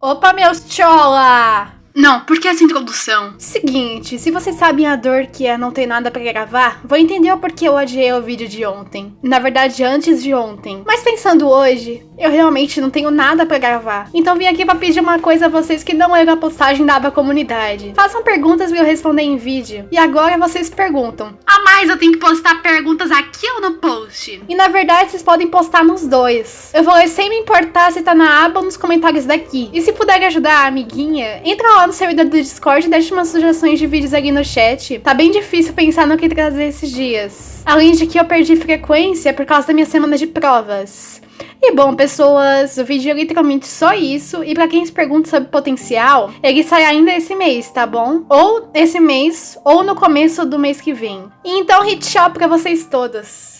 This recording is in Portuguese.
Opa, meus chola! Não, por que essa introdução? Seguinte, se vocês sabem a dor que é não ter nada pra gravar, vou entender o porquê eu adiei o vídeo de ontem. Na verdade, antes de ontem. Mas pensando hoje, eu realmente não tenho nada pra gravar. Então vim aqui pra pedir uma coisa a vocês que não era a postagem da aba comunidade. Façam perguntas pra eu responder em vídeo. E agora vocês perguntam. A mais, eu tenho que postar perguntas aqui ou no E na verdade, vocês podem postar nos dois. Eu vou ler sem me importar se tá na aba ou nos comentários daqui. E se puder ajudar a amiguinha, entra lá no servidor do Discord e deixa umas sugestões de vídeos ali no chat. Tá bem difícil pensar no que trazer esses dias. Além de que eu perdi frequência por causa da minha semana de provas. E bom, pessoas, o vídeo é literalmente só isso. E pra quem se pergunta sobre potencial, ele sai ainda esse mês, tá bom? Ou esse mês, ou no começo do mês que vem. Então, hit shop pra vocês todos.